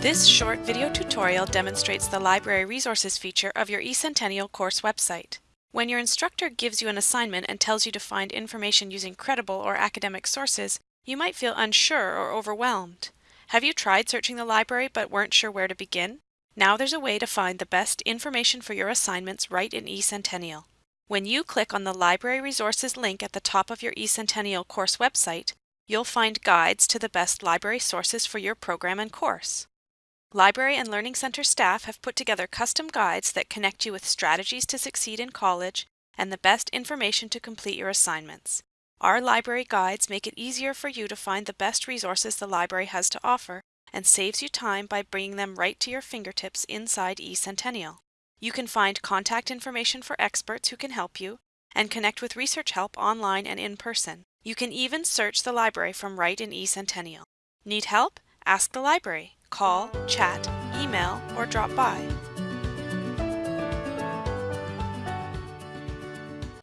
This short video tutorial demonstrates the Library Resources feature of your eCentennial course website. When your instructor gives you an assignment and tells you to find information using credible or academic sources, you might feel unsure or overwhelmed. Have you tried searching the library but weren't sure where to begin? Now there's a way to find the best information for your assignments right in eCentennial. When you click on the Library Resources link at the top of your eCentennial course website, you'll find guides to the best library sources for your program and course. Library and Learning Center staff have put together custom guides that connect you with strategies to succeed in college and the best information to complete your assignments. Our library guides make it easier for you to find the best resources the library has to offer and saves you time by bringing them right to your fingertips inside eCentennial. You can find contact information for experts who can help you and connect with research help online and in person. You can even search the library from right in eCentennial. Need help? Ask the library. Call, chat, email, or drop by.